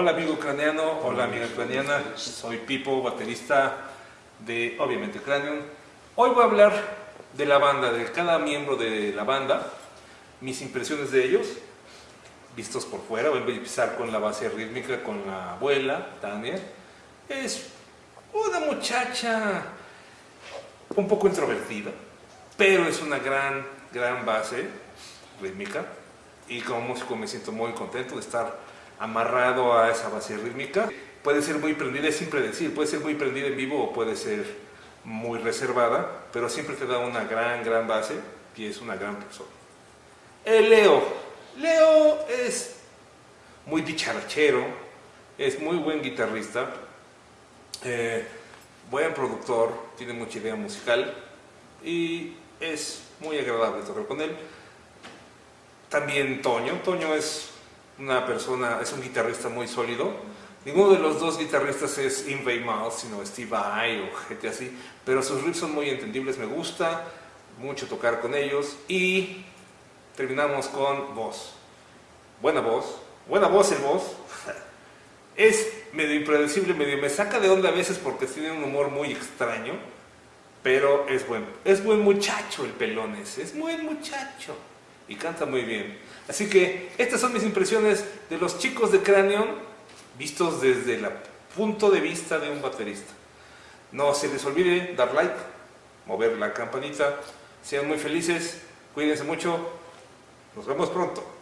Hola amigo ucraniano, hola amiga ucraniana, soy Pipo, baterista de obviamente Cranium. Hoy voy a hablar de la banda, de cada miembro de la banda, mis impresiones de ellos, vistos por fuera. Voy a empezar con la base rítmica, con la abuela, Tania. Es una muchacha un poco introvertida, pero es una gran, gran base rítmica y como músico me siento muy contento de estar amarrado a esa base rítmica. Puede ser muy prendida, es siempre decir, puede ser muy prendida en vivo o puede ser muy reservada, pero siempre te da una gran, gran base y es una gran persona. Leo. Leo es muy dicharachero, es muy buen guitarrista, eh, buen productor, tiene mucha idea musical y es muy agradable tocar con él. También Toño, Toño es una persona, es un guitarrista muy sólido. Ninguno de los dos guitarristas es Invey Miles, sino Steve Vai o gente así, pero sus riffs son muy entendibles, me gusta mucho tocar con ellos. Y terminamos con voz. Buena voz, buena voz el voz. Es medio impredecible, medio me saca de onda a veces porque tiene un humor muy extraño, pero es buen, es buen muchacho el pelón ese, es buen muchacho y canta muy bien. Así que estas son mis impresiones de los chicos de Cranion vistos desde el punto de vista de un baterista. No se les olvide dar like, mover la campanita, sean muy felices, cuídense mucho, nos vemos pronto.